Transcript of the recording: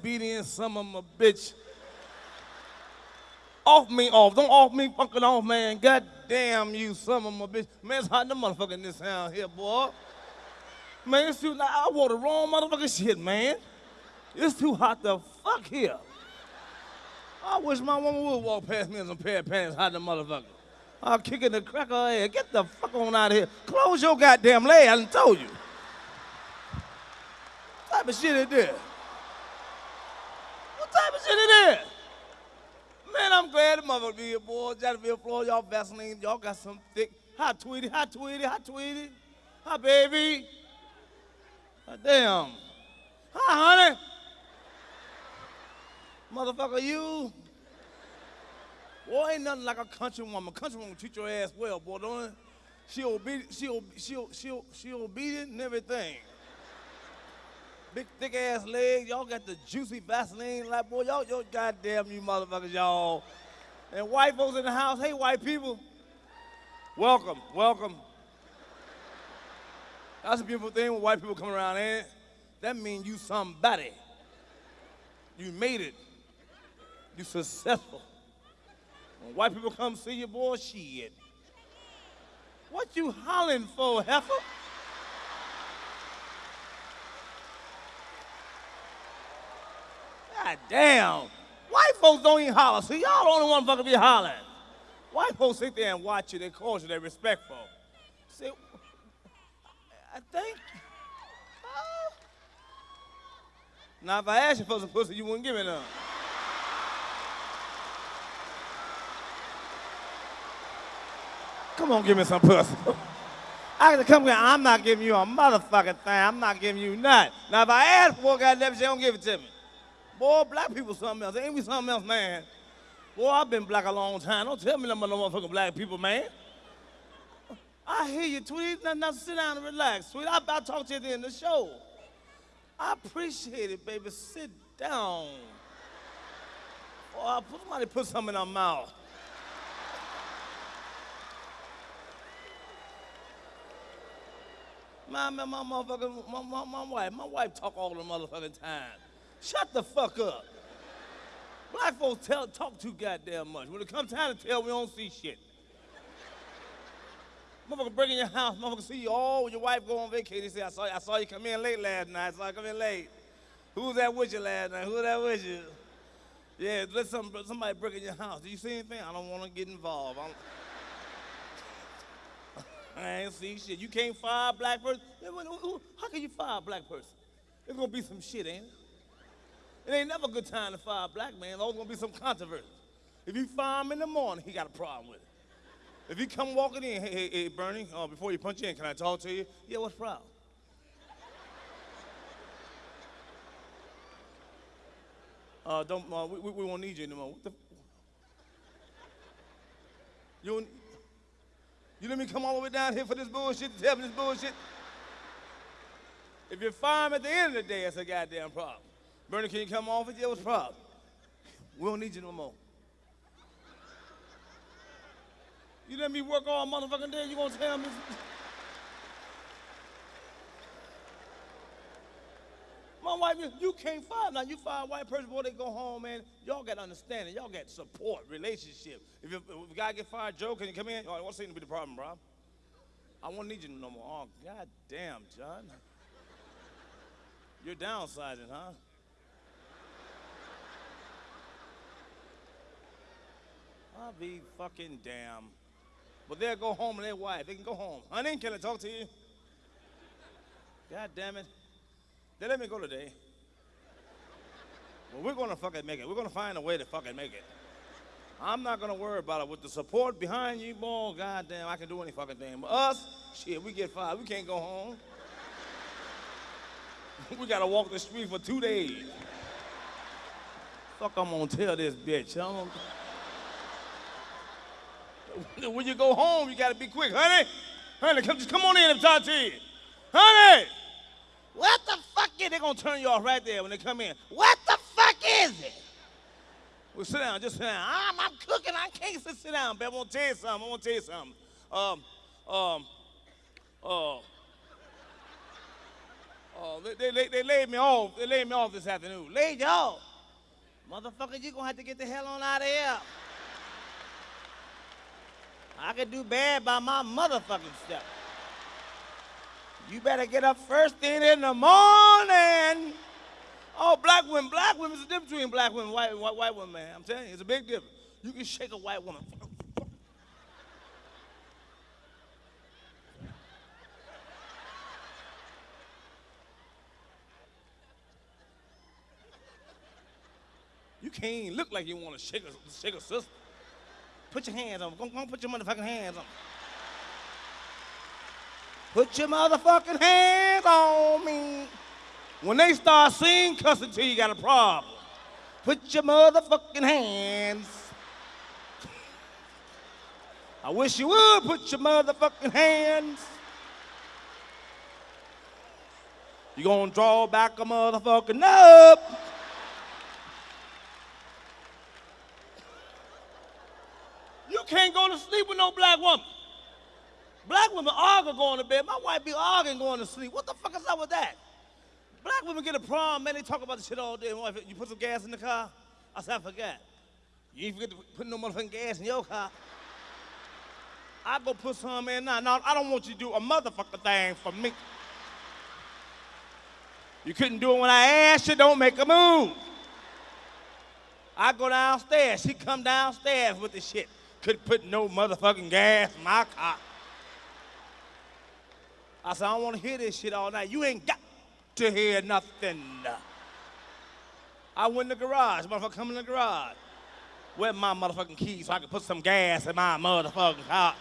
Obedient some of a bitch. Off me off. Don't off me fucking off, man. God damn you, some of a bitch. Man, it's hot in the motherfucker in this town here, boy. Man, it's too, I wore the wrong motherfucking shit, man. It's too hot to fuck here. I wish my woman would walk past me in some pair of pants, hot in the motherfucker. I'll kick in the crack of her head. Get the fuck on out of here. Close your goddamn leg, I done told you. What type of shit is this? Type of shit is this? Man, I'm glad the motherfucker be here, boy. Jacksonville, Florida, y'all Vaseline, y'all got some thick. Hi, Tweety, hi, Tweety, hi, Tweety. Hi, baby. Hi, damn. Hi, honey. Motherfucker, you. Boy, ain't nothing like a country woman. A country woman treat your ass well, boy, don't it? She obedient, she, ob- she, she, she obedient and everything. Big thick ass legs, y'all got the juicy Vaseline, like boy, y'all, y'all goddamn you motherfuckers, y'all. And white folks in the house, hey white people, welcome, welcome. That's a beautiful thing when white people come around? That means you somebody. You made it. You successful. When white people come see you, boy, shit. What you hollering for, heifer? God damn. White folks don't even holler. so y'all the only one fucking be hollering. White folks sit there and watch you, they cause you, they respectful. See, I think. uh, now, if I asked you for some pussy, you wouldn't give me none. Come on, give me some pussy. I can come here. I'm not giving you a motherfucking thing. I'm not giving you nothing. Now, if I ask for it, goddamn, she don't give it to me. Boy, black people something else. Ain't we something else, man? Boy, I've been black a long time. Don't tell me nothing about no motherfucking black people, man. I hear you, Tweety. Now, now sit down and relax, Tweety. I'll, I'll talk to you at the end of the show. I appreciate it, baby. Sit down. Or somebody put something in our mouth. My, my, my motherfucker, my, my, my wife, my wife talk all the motherfucking time. Shut the fuck up. Black folks tell, talk too goddamn much. When it comes time to tell, we don't see shit. Motherfucker break in your house, motherfucker see you all when your wife go on vacation. They say, I saw, I saw you come in late last night. I saw you come in late. Who was that with you last night? Who was that with you? Yeah, let some, somebody break in your house. Did you see anything? I don't want to get involved. I, ain't see shit. You can't fire a black person. How can you fire a black person? There's gonna be some shit, ain't it? It ain't never a good time to fire a black man. There's always gonna be some controversy. If you fire him in the morning, he got a problem with it. If you come walking in, hey, hey, hey, Bernie, uh, before you punch in, can I talk to you? Yeah, what's the problem? Uh, don't, uh, we, we, won't need you anymore. What the? You, you let me come all the way down here for this bullshit to tell me this bullshit? If you fire him at the end of the day, it's a goddamn problem. Bernie, can you come off it? Yeah, what's the problem? We don't need you no more. You let me work all motherfucking day, you gonna tell me? My wife, you- you can't fire now. You fire a white person, boy, they go home, man. Y'all got understanding. Y'all got support, relationship. If, if, if a guy get fired, Joe, can you come in? Oh, what seems to be the problem, bro? I won't need you no more. Oh, god damn, John. You're downsizing, huh? I'll be fucking damn. But they'll go home and their wife. They can go home. Honey, can I talk to you? God damn it. They let me go today. Well, we're gonna fucking make it. We're gonna find a way to fucking make it. I'm not gonna worry about it. With the support behind you, boy, goddamn, I can do any fucking thing. But us, shit, we get fired. We can't go home. we gotta walk the street for two days. Fuck, I'm gonna tell this bitch. When you go home, you gotta be quick, honey. Honey, come, just come on in and talk to you. Honey, what the fuck is? They're gonna turn you off right there when they come in. What the fuck is it? Well, sit down, just sit down. I'm, I'm cooking. I can't sit, sit down, babe. I want to tell you something. I want to tell you something. Um, um, uh, Oh, they, they, they, laid me off. They laid me off this afternoon. Laid you off. Motherfucker, you gonna have to get the hell on out of here. I can do bad by my motherfucking self. You better get up first thing in the morning. Oh, black women, black women, it's a difference between black women and white, white, white women, man. I'm telling you, it's a big difference. You can shake a white woman. You can't even look like you want to shake a, shake a sister. Put your hands on. Go, go put your motherfucking hands on. Put your motherfucking hands on me. When they start singing cussing to you, you got a problem. Put your motherfucking hands. I wish you would put your motherfucking hands. You gonna draw back a motherfucking up. You can't go to sleep with no black woman. Black women argue going to bed. My wife be arguing going to sleep. What the fuck is up with that? Black women get a problem, man. They talk about the shit all day. My wife, you put some gas in the car? I said, I forgot. You ain't forget to put no motherfucking gas in your car. I go put some in now. Now, I don't want you to do a motherfucking thing for me. You couldn't do it when I asked you, don't make a move. I go downstairs. She come downstairs with the shit. Couldn't put no motherfucking gas in my car. I said, I don't want to hear this shit all night. You ain't got to hear nothing. I went in the garage. Motherfucker, come in the garage. Where my motherfucking keys so I can put some gas in my motherfucking car?